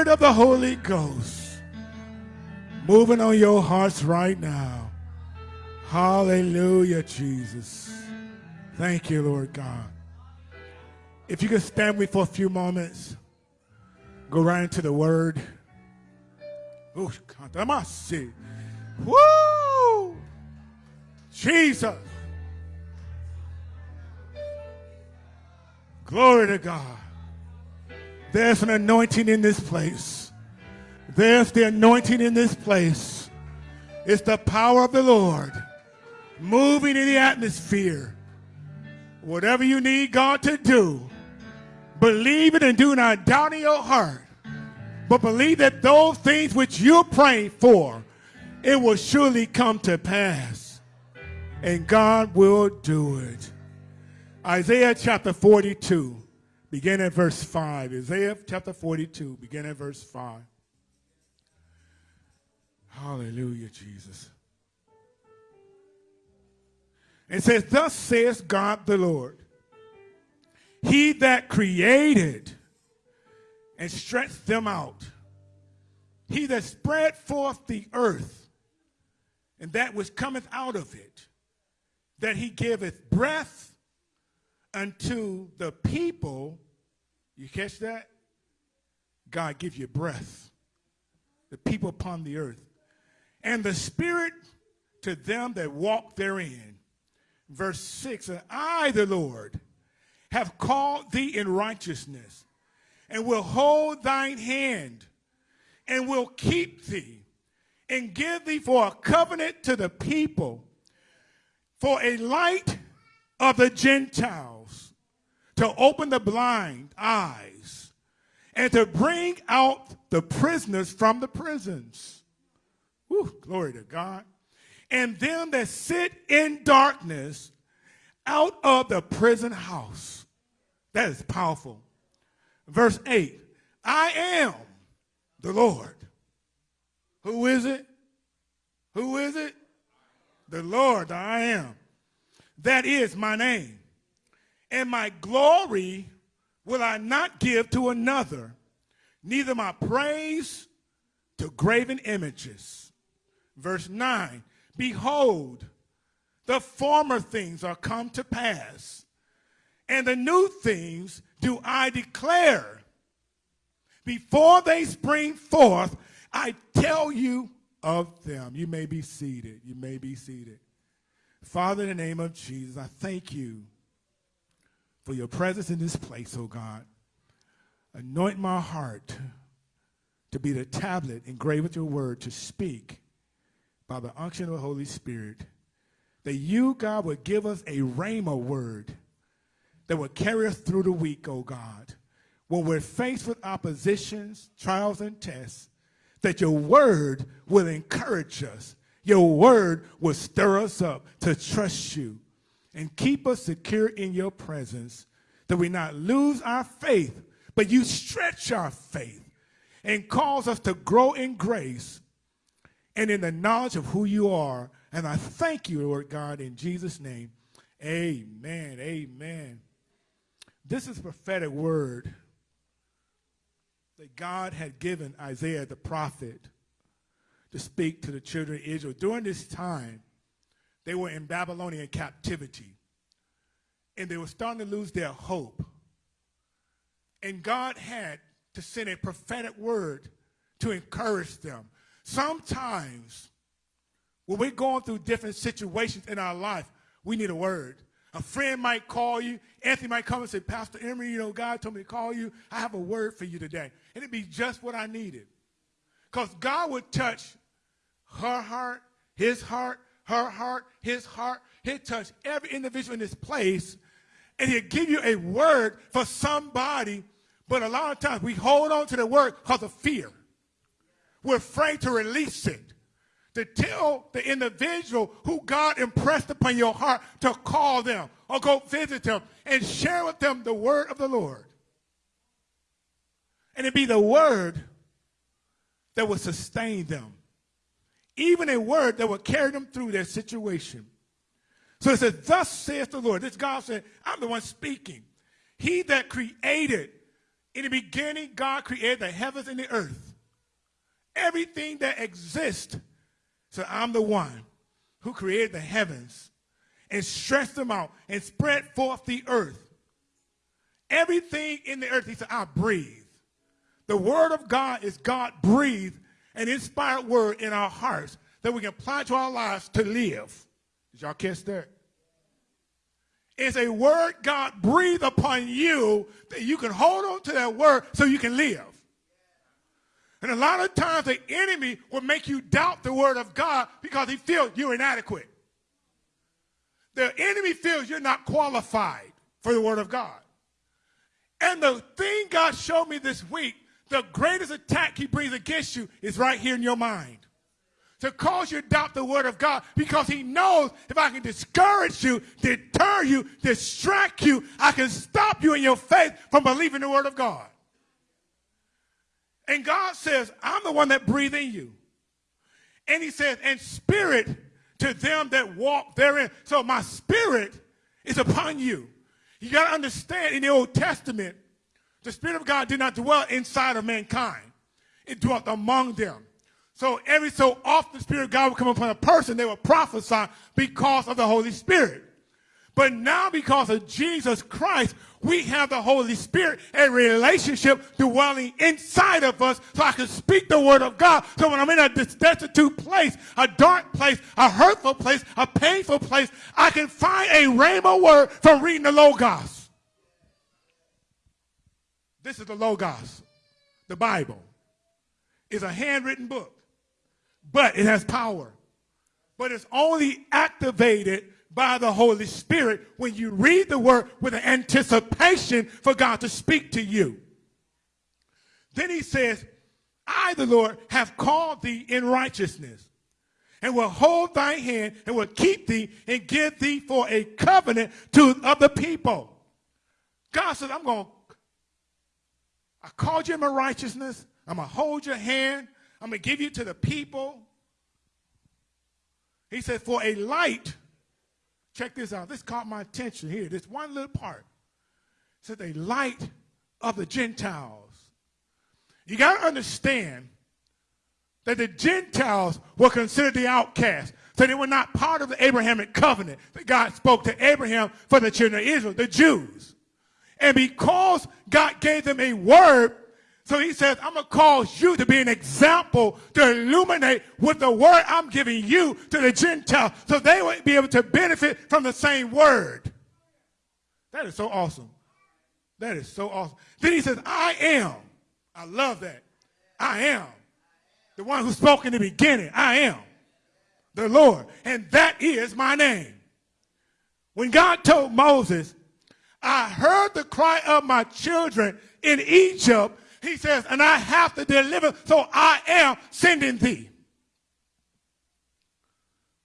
Spirit of the Holy Ghost moving on your hearts right now. Hallelujah, Jesus. Thank you, Lord God. If you could stand with me for a few moments, go right into the word. Woo! Jesus. Glory to God. There's an anointing in this place. There's the anointing in this place. It's the power of the Lord moving in the atmosphere. Whatever you need God to do, believe it and do not doubt in your heart. But believe that those things which you're praying for, it will surely come to pass. And God will do it. Isaiah chapter 42, begin at verse 5. Isaiah chapter 42, begin at verse 5. Hallelujah, Jesus. It says, Thus says God the Lord, He that created and stretched them out, He that spread forth the earth and that which cometh out of it, that He giveth breath unto the people. You catch that? God give you breath. The people upon the earth. And the spirit to them that walk therein verse 6 and I, the Lord, have called thee in righteousness, and will hold thine hand, and will keep thee, and give thee for a covenant to the people, for a light of the Gentiles, to open the blind eyes, and to bring out the prisoners from the prisons. Whew, glory to God and them that sit in darkness out of the prison house. That is powerful. Verse 8 I am the Lord. Who is it? Who is it? The Lord, I am. That is my name. And my glory will I not give to another, neither my praise to graven images. Verse 9 Behold, the former things are come to pass, and the new things do I declare. Before they spring forth, I tell you of them. You may be seated. You may be seated. Father, in the name of Jesus, I thank you for your presence in this place, oh God. Anoint my heart to be the tablet engraved with your word to speak by the unction of the Holy Spirit, that you, God, would give us a rhema word that would carry us through the week, oh God. When we're faced with oppositions, trials, and tests, that your word will encourage us. Your word will stir us up to trust you and keep us secure in your presence, that we not lose our faith, but you stretch our faith and cause us to grow in grace and in the knowledge of who you are. And I thank you, Lord God, in Jesus' name. Amen. Amen. This is prophetic word that God had given Isaiah the prophet to speak to the children of Israel. During this time, they were in Babylonian captivity, and they were starting to lose their hope. And God had to send a prophetic word to encourage them, Sometimes when we're going through different situations in our life, we need a word. A friend might call you. Anthony might come and say, Pastor Emery, you know, God told me to call you. I have a word for you today. And it'd be just what I needed. Because God would touch her heart, his heart, her heart, his heart. He'd touch every individual in this place. And he'd give you a word for somebody. But a lot of times we hold on to the word because of fear. We're afraid to release it. To tell the individual who God impressed upon your heart to call them or go visit them and share with them the word of the Lord. And it be the word that will sustain them. Even a word that would carry them through their situation. So it says, Thus saith the Lord. This God said, I'm the one speaking. He that created In the beginning, God created the heavens and the earth. Everything that exists. So I'm the one who created the heavens and stretched them out and spread forth the earth. Everything in the earth, he said, I breathe. The word of God is God breathed an inspired word in our hearts that we can apply to our lives to live. Did y'all catch that? It's a word God breathed upon you that you can hold on to that word so you can live. And a lot of times the enemy will make you doubt the word of God because he feels you're inadequate. The enemy feels you're not qualified for the word of God. And the thing God showed me this week, the greatest attack he brings against you is right here in your mind. To cause you to doubt the word of God because he knows if I can discourage you, deter you, distract you, I can stop you in your faith from believing the word of God. And God says, I'm the one that breathed in you. And he says, and spirit to them that walk therein. So my spirit is upon you. You got to understand in the Old Testament, the Spirit of God did not dwell inside of mankind. It dwelt among them. So every so often the Spirit of God would come upon a person, they would prophesy because of the Holy Spirit. But now because of Jesus Christ, we have the Holy Spirit, a relationship dwelling inside of us so I can speak the word of God. So when I'm in a destitute place, a dark place, a hurtful place, a painful place, I can find a rhema word from reading the Logos. This is the Logos, the Bible. It's a handwritten book, but it has power. But it's only activated by the Holy Spirit when you read the word with an anticipation for God to speak to you. Then he says, I, the Lord, have called thee in righteousness and will hold thy hand and will keep thee and give thee for a covenant to other people. God says, I'm going to, I called you in my righteousness. I'm going to hold your hand. I'm going to give you to the people. He said, for a light Check this out. This caught my attention here. This one little part. It said the light of the Gentiles. You got to understand that the Gentiles were considered the outcasts. So they were not part of the Abrahamic covenant that God spoke to Abraham for the children of Israel, the Jews. And because God gave them a word so he says, I'm going to cause you to be an example to illuminate with the word I'm giving you to the Gentiles so they will be able to benefit from the same word. That is so awesome. That is so awesome. Then he says, I am. I love that. I am. The one who spoke in the beginning. I am the Lord. And that is my name. When God told Moses, I heard the cry of my children in Egypt he says, and I have to deliver, so I am sending thee.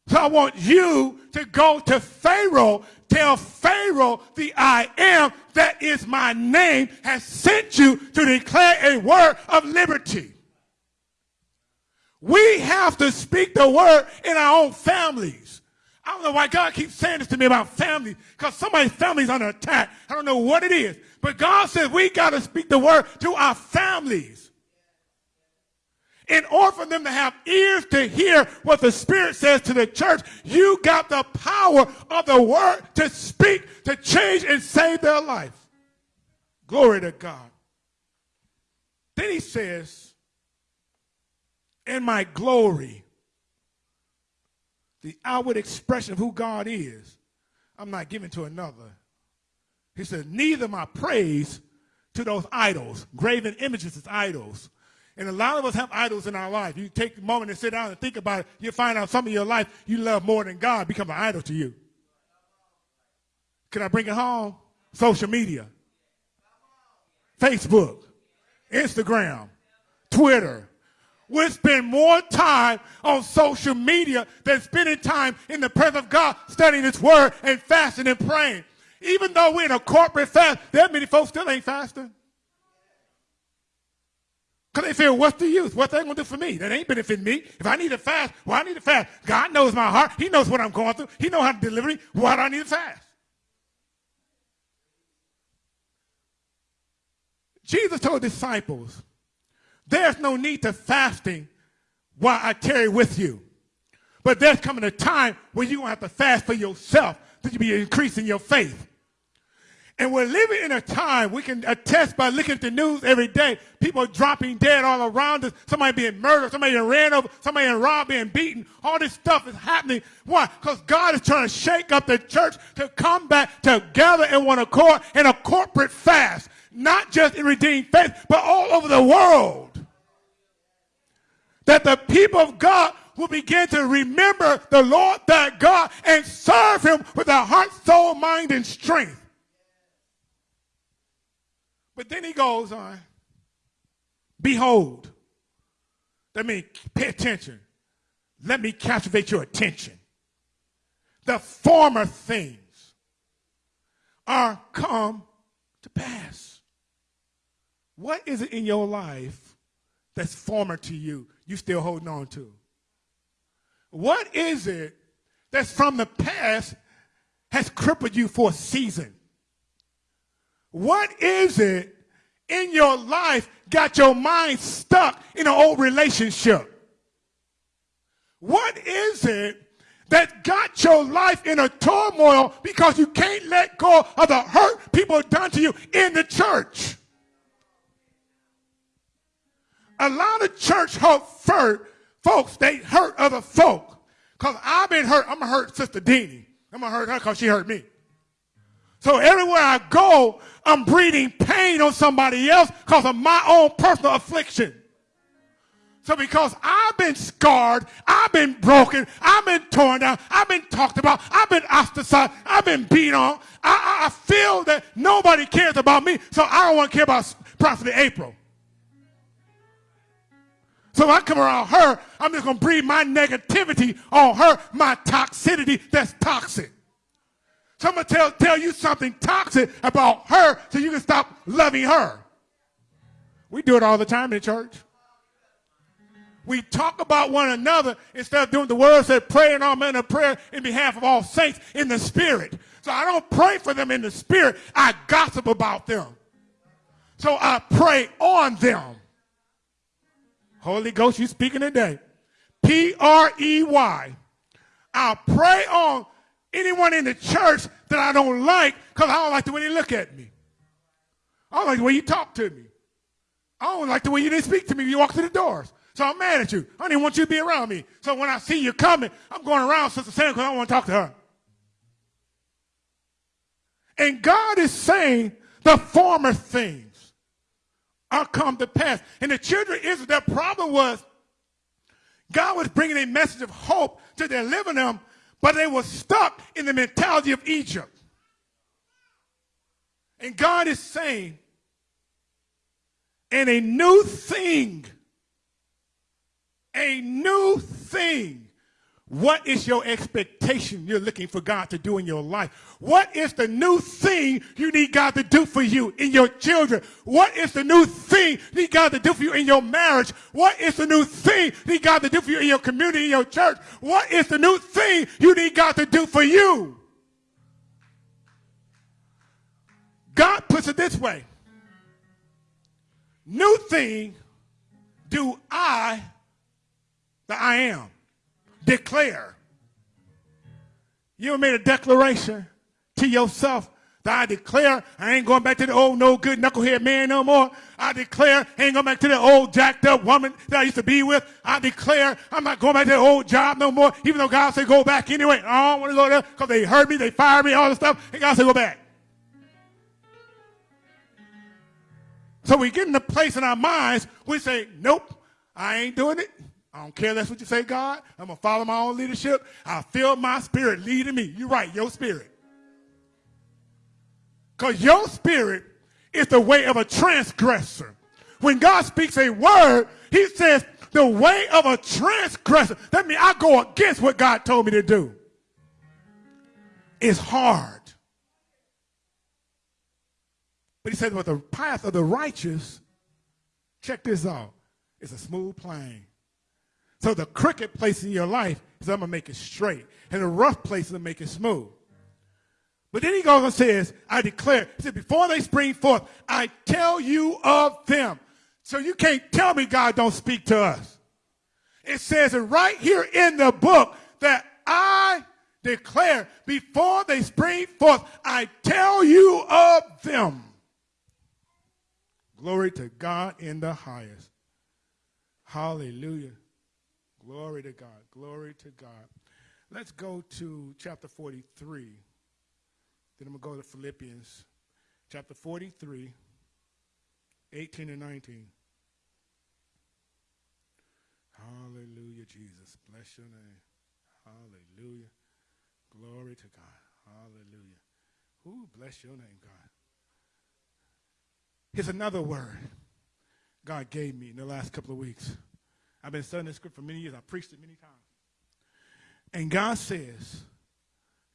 So I want you to go to Pharaoh, tell Pharaoh the I am, that is my name, has sent you to declare a word of liberty. We have to speak the word in our own families. I don't know why God keeps saying this to me about family, because somebody's family is under attack. I don't know what it is. But God says we got to speak the word to our families. In order for them to have ears to hear what the Spirit says to the church, you got the power of the word to speak, to change and save their life. Glory to God. Then he says, in my glory, the outward expression of who God is, I'm not giving to another. He said, neither my praise to those idols. Graven images as idols. And a lot of us have idols in our life. You take a moment and sit down and think about it, you'll find out some of your life you love more than God become an idol to you. Can I bring it home? Social media. Facebook, Instagram, Twitter. We spend more time on social media than spending time in the presence of God studying His Word and fasting and praying. Even though we're in a corporate fast, that many folks still ain't fasting. Because they feel, what's the use? What's that going to do for me? That ain't benefiting me. If I need to fast, well, I need to fast. God knows my heart. He knows what I'm going through. He knows how to deliver me. Why do I need to fast? Jesus told disciples, there's no need to fasting while I carry with you. But there's coming a time when you're going to have to fast for yourself to be increasing your faith. And we're living in a time we can attest by looking at the news every day. People dropping dead all around us. Somebody being murdered. Somebody being ran over. Somebody being robbed, being beaten. All this stuff is happening. Why? Because God is trying to shake up the church to come back together in one accord in a corporate fast. Not just in redeemed faith, but all over the world. That the people of God will begin to remember the Lord thy God and serve him with their heart, soul, mind, and strength. But then he goes on, behold. That means pay attention. Let me captivate your attention. The former things are come to pass. What is it in your life that's former to you, you still holding on to? What is it that's from the past has crippled you for a season? What is it in your life got your mind stuck in an old relationship? What is it that got your life in a turmoil because you can't let go of the hurt people done to you in the church? A lot of church hurt folks, they hurt other folk. Because I've been hurt. I'm going to hurt Sister Deanie. I'm going to hurt her because she hurt me. So everywhere I go, I'm breathing pain on somebody else because of my own personal affliction. So because I've been scarred, I've been broken, I've been torn down, I've been talked about, I've been ostracized, I've been beat on, I, I feel that nobody cares about me, so I don't want to care about Prophet April. So if I come around her, I'm just going to breathe my negativity on her, my toxicity that's toxic. So I'm going to tell, tell you something toxic about her so you can stop loving her. We do it all the time in church. We talk about one another instead of doing the words that pray and all men of prayer in behalf of all saints in the spirit. So I don't pray for them in the spirit. I gossip about them. So I pray on them. Holy Ghost, you speaking today. P-R-E-Y. I pray on anyone in the church that I don't like because I don't like the way they look at me. I don't like the way you talk to me. I don't like the way you didn't speak to me when you walked through the doors. So I'm mad at you. I don't want you to be around me. So when I see you coming, I'm going around Sister Sam because I don't want to talk to her. And God is saying the former things are come to pass. And the children of Israel, their problem was God was bringing a message of hope to deliver them but they were stuck in the mentality of Egypt. And God is saying, and a new thing, a new thing what is your expectation you're looking for God to do in your life? What is the new thing you need God to do for you in your children? What is the new thing you need God to do for you in your marriage? What is the new thing you need God to do for you in your community, in your church? What is the new thing you need God to do for you? God puts it this way. New thing do I that I am declare. You made a declaration to yourself that I declare I ain't going back to the old no good knucklehead man no more. I declare I ain't going back to the old jacked up woman that I used to be with. I declare I'm not going back to the old job no more, even though God said go back anyway. I don't want to go there because they hurt me, they fired me, all this stuff, and God said go back. So we get in the place in our minds, we say, nope, I ain't doing it. I don't care that's what you say, God. I'm going to follow my own leadership. I feel my spirit leading me. You're right, your spirit. Because your spirit is the way of a transgressor. When God speaks a word, he says, the way of a transgressor. That means I go against what God told me to do. It's hard. But he says, but the path of the righteous, check this out, it's a smooth plane. So the crooked place in your life is I'm going to make it straight. And the rough place is going to make it smooth. But then he goes and says, I declare, he said, before they spring forth, I tell you of them. So you can't tell me God don't speak to us. It says it right here in the book that I declare before they spring forth, I tell you of them. Glory to God in the highest. Hallelujah. Glory to God. Glory to God. Let's go to chapter 43. Then I'm going to go to Philippians chapter 43, 18 and 19. Hallelujah, Jesus. Bless your name. Hallelujah. Glory to God. Hallelujah. Who bless your name, God. Here's another word God gave me in the last couple of weeks. I've been studying this script for many years. I've preached it many times. And God says,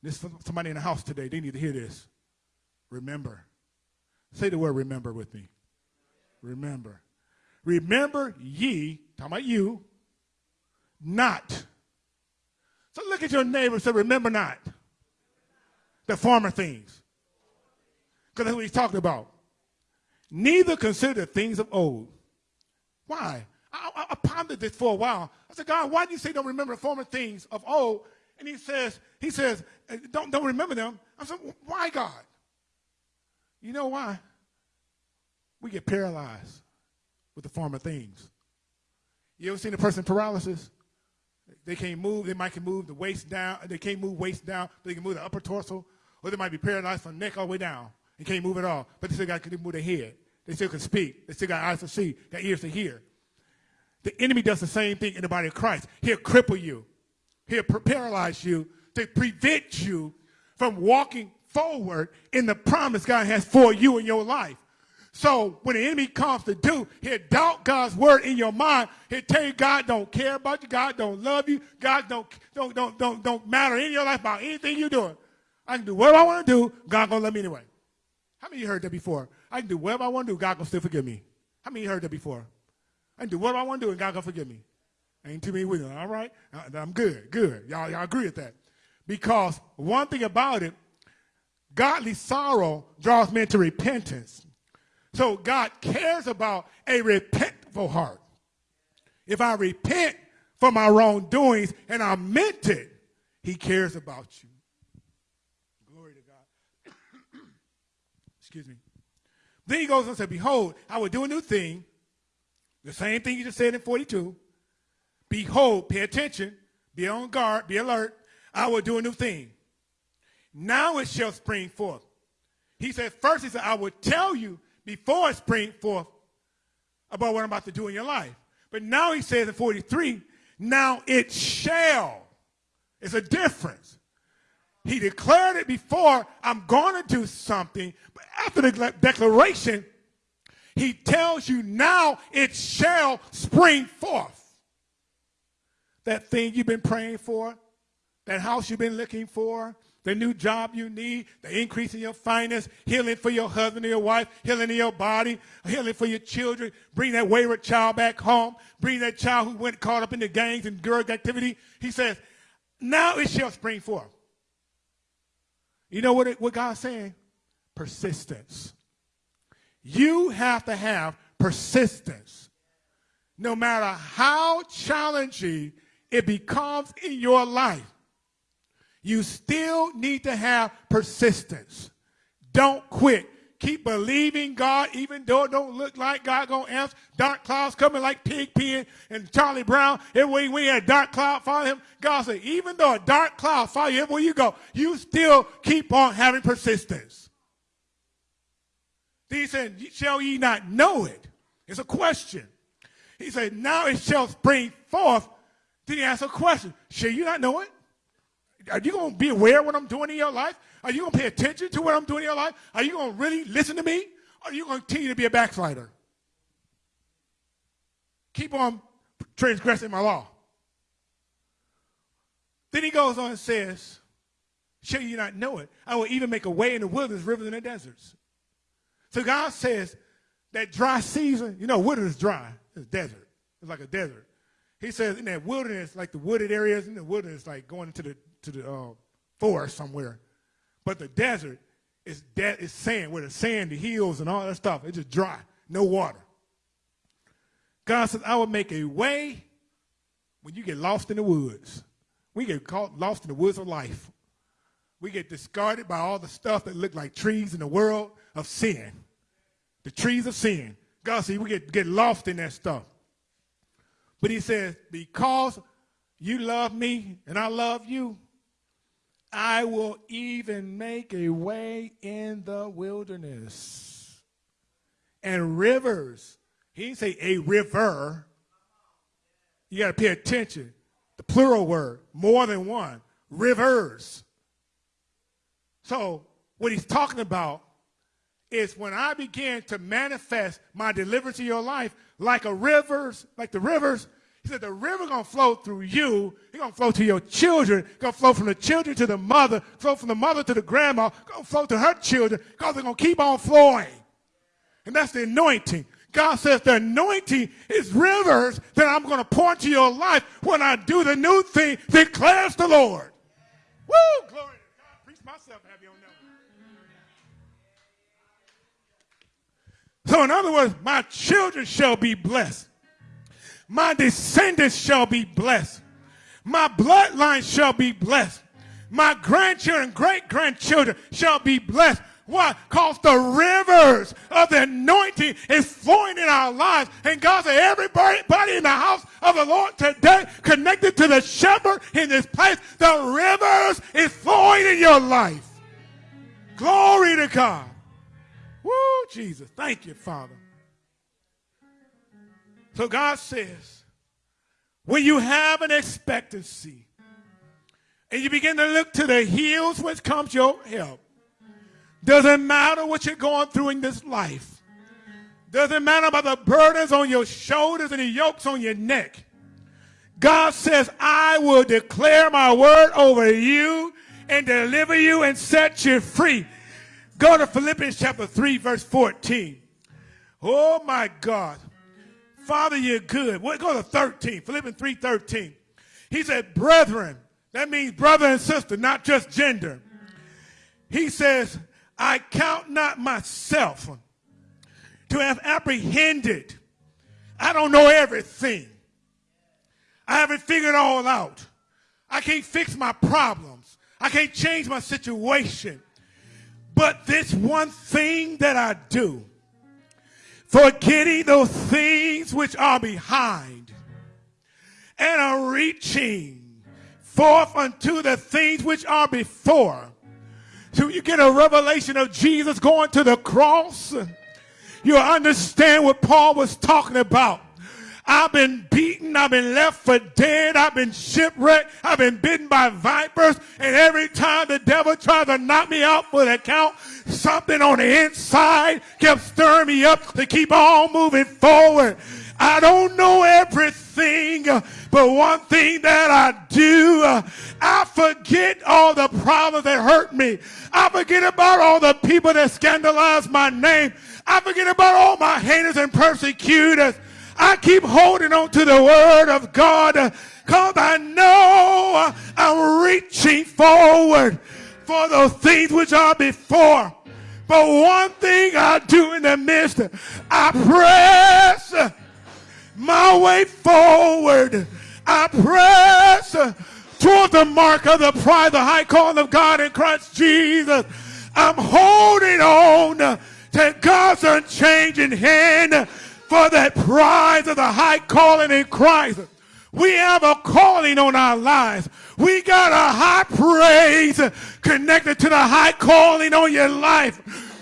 this somebody in the house today, they need to hear this. Remember. Say the word remember with me. Remember. Remember ye, talking about you, not. So look at your neighbor and say, remember not the former things. Because that's what he's talking about. Neither consider the things of old. Why? I, I, I, pondered this for a while. I said, God, why do you say don't remember the former things of old? And he says, he says, uh, don't, don't remember them. I said, why, God? You know why? We get paralyzed with the former things. You ever seen a person paralysis? They can't move. They might can move the waist down. They can't move waist down. but They can move the upper torso. Or they might be paralyzed from neck all the way down and can't move at all. But they still got to move their head. They still can speak. They still got eyes to see, got ears to hear. The enemy does the same thing in the body of Christ. He'll cripple you. He'll paralyze you to prevent you from walking forward in the promise God has for you in your life. So when the enemy comes to do, he'll doubt God's word in your mind. He'll tell you God don't care about you. God don't love you. God don't, don't, don't, don't, don't matter in your life about anything you're doing. I can do whatever I want to do. God gonna love me anyway. How many of you heard that before? I can do whatever I want to do. God gonna still forgive me. How many you heard that before? Can do whatever I want to do and God gonna forgive me. Ain't too many with. All right? Uh, I'm good. Good. Y'all, y'all agree with that. Because one thing about it, godly sorrow draws men to repentance. So God cares about a repentful heart. If I repent for my wrongdoings and I meant it, he cares about you. Glory to God. Excuse me. Then he goes and says, Behold, I will do a new thing. The same thing you just said in 42. Behold, pay attention, be on guard, be alert. I will do a new thing. Now it shall spring forth. He said, First, he said, I will tell you before it spring forth about what I'm about to do in your life. But now he says in 43, now it shall. It's a difference. He declared it before, I'm going to do something. But after the declaration, he tells you now it shall spring forth. That thing you've been praying for, that house you've been looking for, the new job you need, the increase in your finance, healing for your husband or your wife, healing in your body, healing for your children, bring that wayward child back home, bring that child who went caught up in the gangs and drug activity. He says, now it shall spring forth. You know what, it, what God's saying? Persistence. You have to have persistence. No matter how challenging it becomes in your life, you still need to have persistence. Don't quit. Keep believing God, even though it don't look like God gonna answer. Dark clouds coming like Pig-Pen and Charlie Brown. Everywhere we had dark cloud follow him. God said, even though a dark cloud follow you everywhere you go, you still keep on having persistence. He said, shall ye not know it? It's a question. He said, now it shall spring forth. Then he asked a question. Shall you not know it? Are you going to be aware of what I'm doing in your life? Are you going to pay attention to what I'm doing in your life? Are you going to really listen to me? Or are you going to continue to be a backslider? Keep on transgressing my law. Then he goes on and says, Shall you not know it? I will even make a way in the wilderness, rivers in the deserts. So God says that dry season, you know, wilderness is dry. It's desert. It's like a desert. He says in that wilderness, like the wooded areas in the wilderness, like going into the to the uh, forest somewhere. But the desert is dead, it's sand, where the sand, the hills, and all that stuff, it's just dry, no water. God says, I will make a way when you get lost in the woods. We get caught lost in the woods of life. We get discarded by all the stuff that look like trees in the world of sin. The trees of sin. God says we get, get lost in that stuff. But he says, because you love me and I love you, I will even make a way in the wilderness and rivers. He didn't say a river. You got to pay attention. The plural word, more than one, rivers. So, what he's talking about is when I begin to manifest my deliverance in your life like a rivers, like the rivers, he said the river gonna flow through you. It's gonna flow to your children. It's gonna flow from the children to the mother, flow from the mother to the grandma, gonna flow to her children, because they're gonna keep on flowing. And that's the anointing. God says the anointing is rivers that I'm gonna pour into your life when I do the new thing, declares the Lord. Woo! Glory to God. Preach myself, have you on So in other words, my children shall be blessed. My descendants shall be blessed. My bloodline shall be blessed. My grandchildren, great grandchildren shall be blessed. Why? Because the rivers of the anointing is flowing in our lives. And God said, everybody in the house of the Lord today connected to the shepherd in this place, the rivers is flowing in your life. Glory to God. Woo, Jesus. Thank you, Father. So God says, when you have an expectancy and you begin to look to the hills which comes your help, doesn't matter what you're going through in this life. Doesn't matter about the burdens on your shoulders and the yokes on your neck. God says, I will declare my word over you and deliver you and set you free. Go to Philippians chapter 3, verse 14. Oh my God. Father, you're good. We'll go to 13, Philippians 3 13. He said, Brethren, that means brother and sister, not just gender. He says, I count not myself to have apprehended. I don't know everything. I haven't figured it all out. I can't fix my problems. I can't change my situation. But this one thing that I do, forgetting those things which are behind and are reaching forth unto the things which are before. So you get a revelation of Jesus going to the cross. You understand what Paul was talking about. I've been beaten. I've been left for dead. I've been shipwrecked. I've been bitten by vipers. And every time the devil tried to knock me out for the count, something on the inside kept stirring me up to keep on moving forward. I don't know everything, but one thing that I do, I forget all the problems that hurt me. I forget about all the people that scandalized my name. I forget about all my haters and persecutors. I keep holding on to the word of God because I know I'm reaching forward for those things which are before. But one thing I do in the midst, I press my way forward. I press toward the mark of the pride, the high calling of God in Christ Jesus. I'm holding on to God's unchanging hand for that prize of the high calling in Christ. We have a calling on our lives. We got a high praise connected to the high calling on your life.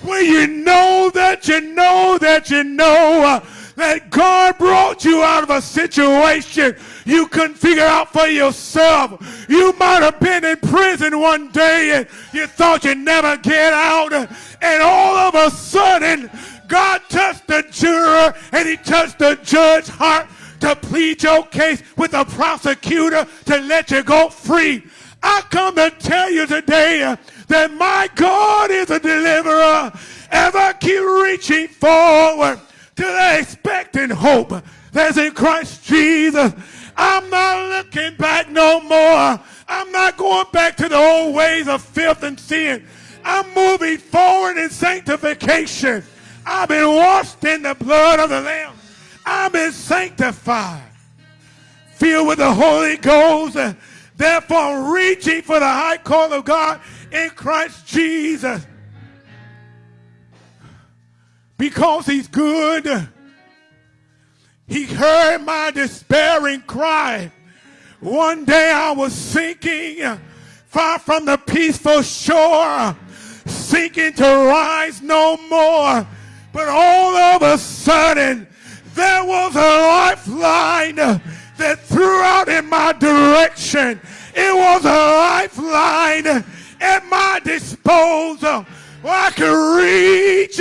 Where you know that you know that you know uh, that God brought you out of a situation you couldn't figure out for yourself. You might have been in prison one day and you thought you'd never get out. And all of a sudden, God touched the juror and he touched the judge's heart to plead your case with the prosecutor to let you go free. I come to tell you today that my God is a deliverer. Ever keep reaching forward to the expecting hope that's in Christ Jesus. I'm not looking back no more. I'm not going back to the old ways of filth and sin. I'm moving forward in sanctification. I've been washed in the blood of the Lamb. I've been sanctified, filled with the Holy Ghost. Therefore, reaching for the high call of God in Christ Jesus. Because he's good. He heard my despairing cry. One day I was sinking far from the peaceful shore, sinking to rise no more. But all of a sudden, there was a lifeline that threw out in my direction. It was a lifeline at my disposal where I could reach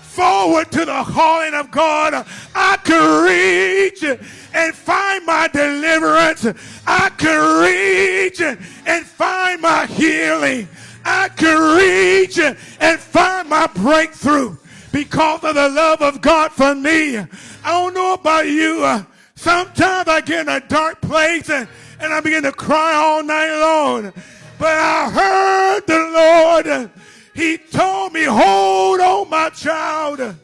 forward to the calling of God. I could reach and find my deliverance. I could reach and find my healing. I could reach and find my breakthrough because of the love of God for me. I don't know about you. Sometimes I get in a dark place and, and I begin to cry all night long. But I heard the Lord. He told me, hold on, my child.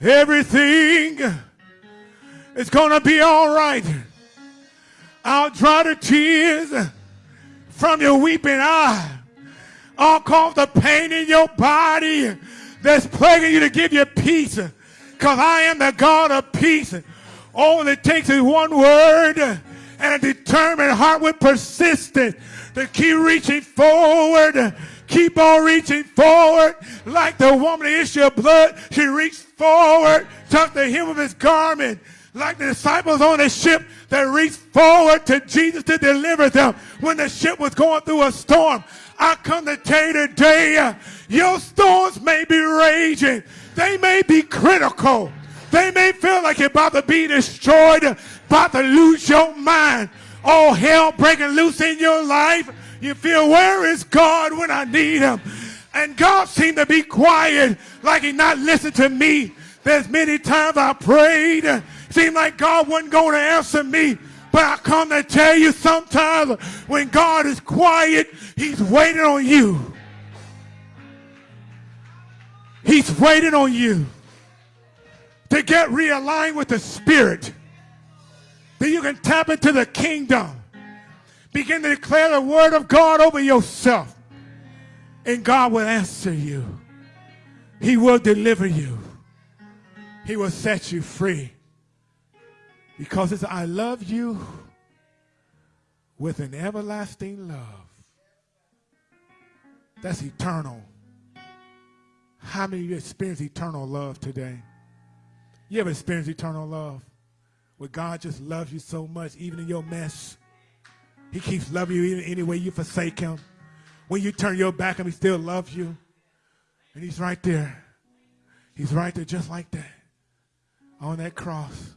Everything is going to be all right. I'll dry the tears from your weeping eye. I'll cause the pain in your body that's plaguing you to give you peace. Because I am the God of peace. All it takes is one word and a determined heart with persistence to keep reaching forward. Keep on reaching forward like the woman, the issue of blood. She reached forward, touched the hem of his garment, like the disciples on the ship that reached forward to Jesus to deliver them when the ship was going through a storm. I come to tell you today, your storms may be raging. They may be critical. They may feel like you're about to be destroyed, about to lose your mind. All hell breaking loose in your life. You feel, where is God when I need him? And God seemed to be quiet, like he not listened to me. There's many times I prayed. Seemed like God wasn't going to answer me. But I come to tell you sometimes when God is quiet, he's waiting on you. He's waiting on you to get realigned with the Spirit. That you can tap into the kingdom. Begin to declare the word of God over yourself. And God will answer you. He will deliver you. He will set you free. Because it's I love you with an everlasting love. That's eternal. How many of you experience eternal love today? You ever experienced eternal love? Where God just loves you so much, even in your mess. He keeps loving you even any way you forsake him. When you turn your back on him, he still loves you. And he's right there. He's right there just like that. On that cross.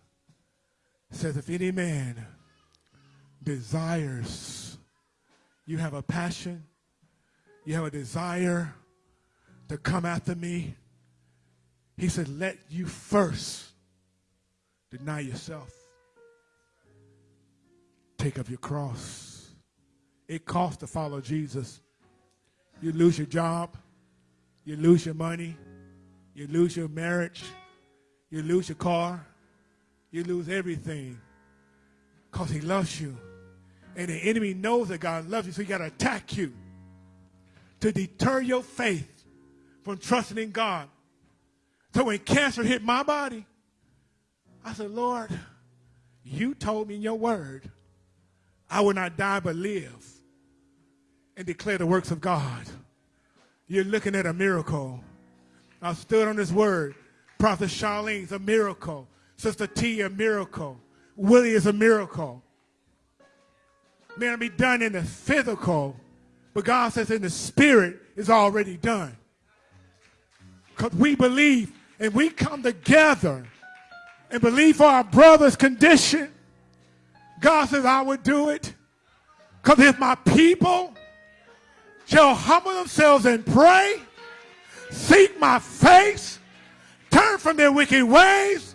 Says, if any man desires, you have a passion, you have a desire to come after me, he said, let you first deny yourself. Take up your cross. It costs to follow Jesus. You lose your job. You lose your money. You lose your marriage. You lose your car. You lose everything because he loves you. And the enemy knows that God loves you, so he got to attack you to deter your faith from trusting in God. So when cancer hit my body, I said, Lord, you told me in your word I will not die but live and declare the works of God. You're looking at a miracle. I stood on this word. Prophet Charlene's a miracle. Sister T, a miracle. Willie is a miracle. May not be done in the physical, but God says in the spirit is already done. Because we believe and we come together and believe for our brother's condition. God says, I would do it. Because if my people shall humble themselves and pray, seek my face, turn from their wicked ways,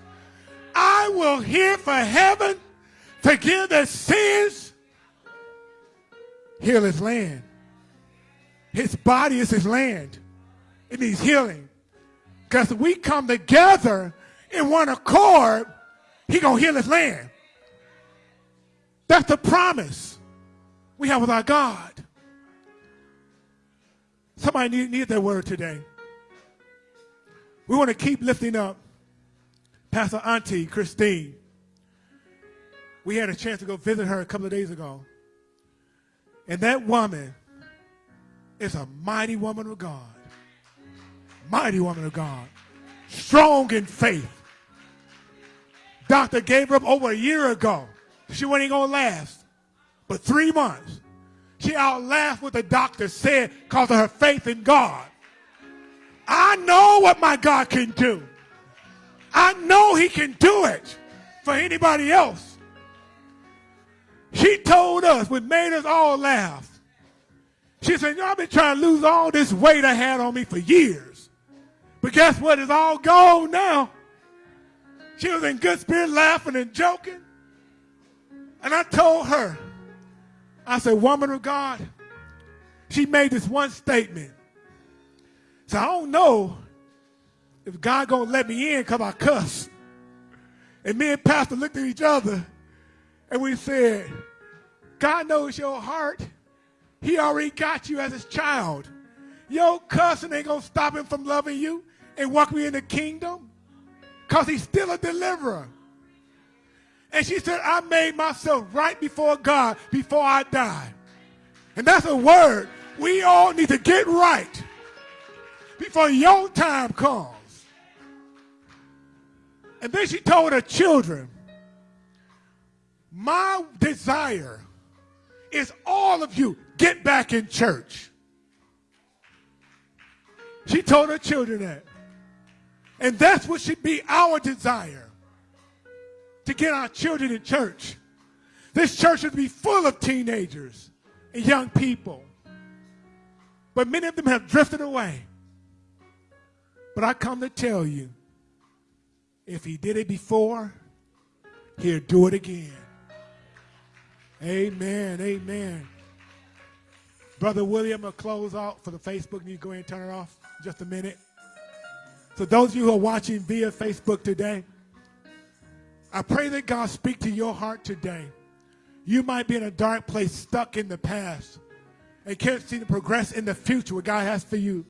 I will hear for heaven, forgive their sins, heal his land. His body is his land. It needs healing. Because we come together in one accord, he going to heal his land. That's the promise we have with our God. Somebody need, need that word today. We want to keep lifting up Pastor Auntie Christine. We had a chance to go visit her a couple of days ago. And that woman is a mighty woman of God. Mighty woman of God. Strong in faith. Doctor gave her up over a year ago. She wasn't going to last. But three months. She outlaughed what the doctor said because of her faith in God. I know what my God can do. I know he can do it for anybody else. She told us, what made us all laugh. She said, you know, I've been trying to lose all this weight I had on me for years. But guess what? It's all gone now. She was in good spirit laughing and joking. And I told her, I said, woman of God, she made this one statement. So I don't know if God gonna let me in because I cuss. And me and Pastor looked at each other and we said, God knows your heart. He already got you as his child. Your cussing ain't gonna stop him from loving you and welcoming you in the kingdom. Because he's still a deliverer. And she said, I made myself right before God before I die. And that's a word. We all need to get right before your time comes. And then she told her children, my desire is all of you get back in church. She told her children that. And that's what should be our desire to get our children in church. This church should be full of teenagers and young people. But many of them have drifted away. But I come to tell you, if he did it before, he'll do it again. Amen, amen. Brother William will close out for the Facebook. You go ahead and turn it off just a minute. So those of you who are watching via Facebook today, I pray that God speak to your heart today. You might be in a dark place, stuck in the past, and can't see the progress in the future what God has for you.